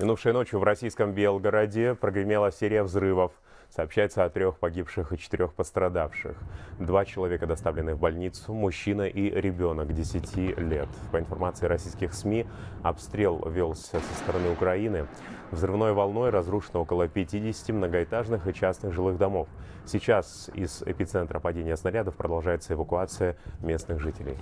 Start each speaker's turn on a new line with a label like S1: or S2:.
S1: Минувшей ночью в российском Белгороде прогремела серия взрывов. Сообщается о трех погибших и четырех пострадавших. Два человека доставлены в больницу, мужчина и ребенок 10 лет. По информации российских СМИ, обстрел велся со стороны Украины. Взрывной волной разрушено около 50 многоэтажных и частных жилых домов. Сейчас из эпицентра падения снарядов продолжается эвакуация местных жителей.